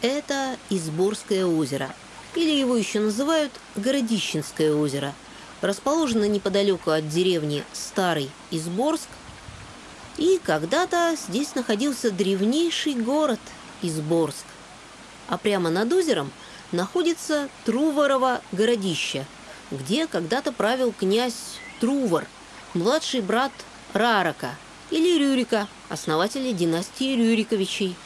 Это Изборское озеро, или его еще называют Городищенское озеро. Расположено неподалеку от деревни Старый Изборск. И когда-то здесь находился древнейший город Изборск. А прямо над озером находится Труворово городище, где когда-то правил князь Трувор, младший брат Рарака или Рюрика, основателя династии Рюриковичей.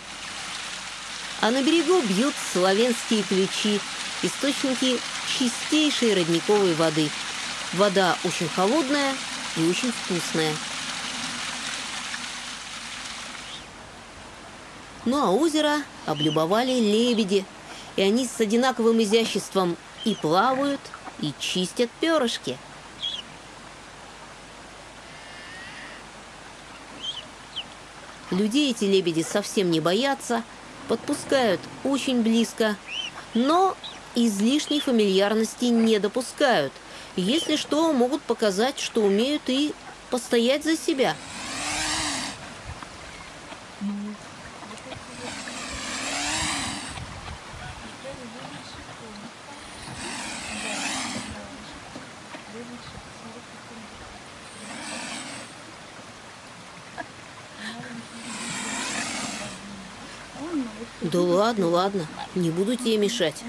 А на берегу бьют славянские ключи, источники чистейшей родниковой воды. Вода очень холодная и очень вкусная. Ну а озеро облюбовали лебеди, и они с одинаковым изяществом и плавают, и чистят перышки. Людей эти лебеди совсем не боятся – подпускают очень близко, но излишней фамильярности не допускают. Если что, могут показать, что умеют и постоять за себя – Да ладно, ладно, не буду тебе мешать.